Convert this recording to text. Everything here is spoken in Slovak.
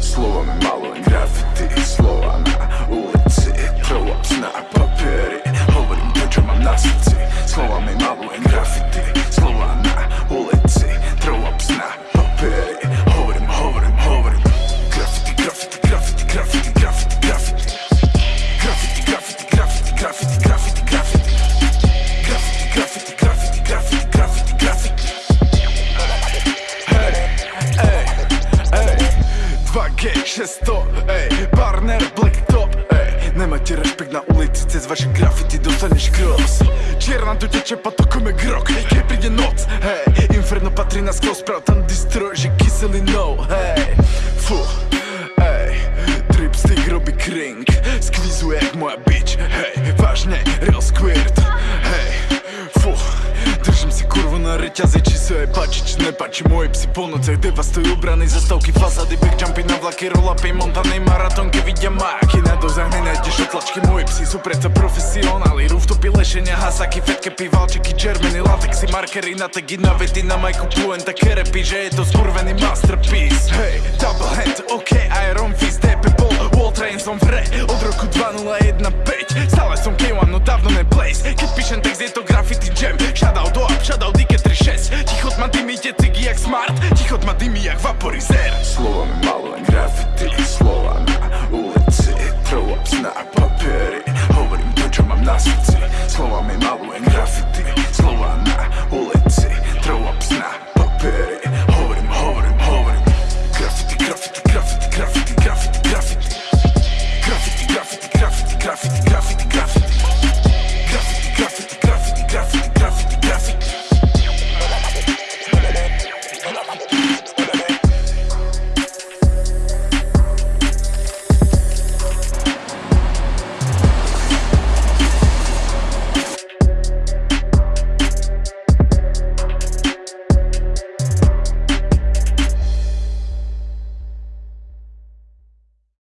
Словами malujem grafity Slova na ulici Throw ups na papieri Hovorím to, čo mám na srdci Slovami malujem 2G 600, ej, Barner Black Top, ej. Nemáte rešpekt na ulici, cez vaše grafity dostaneš cross. Čierna tu teče potokom jak rok, keď príde noc, hej Inferno patrí na sklo, sprav tam distro, že kyselý no, hej Fu, ej Drip stick robí kring, skvizuje jak moja bitch, hej Vážne, real squirt, hej Fu, držím si kurvu páči, či nepáči Moje psi po nocech devastujú brany, zastavky, fasády, backjumpy na vlaky, roll-upy, montanej maratónky, vidia máky Na dozách nenájdeš otlačky, moje psi sú predsa profesionáli Rooftopy, lešenia, hasaky, fetke, pivalčeky, červený latexy, markery, na tagy, na vety, na majku, puenta, kerepy Že je to skurvený masterpiece. Hej, double hand, ok, Iron Fist, DP bol, Wall Train som v hre Od roku 2015, generosity Słowa mej mało engrafity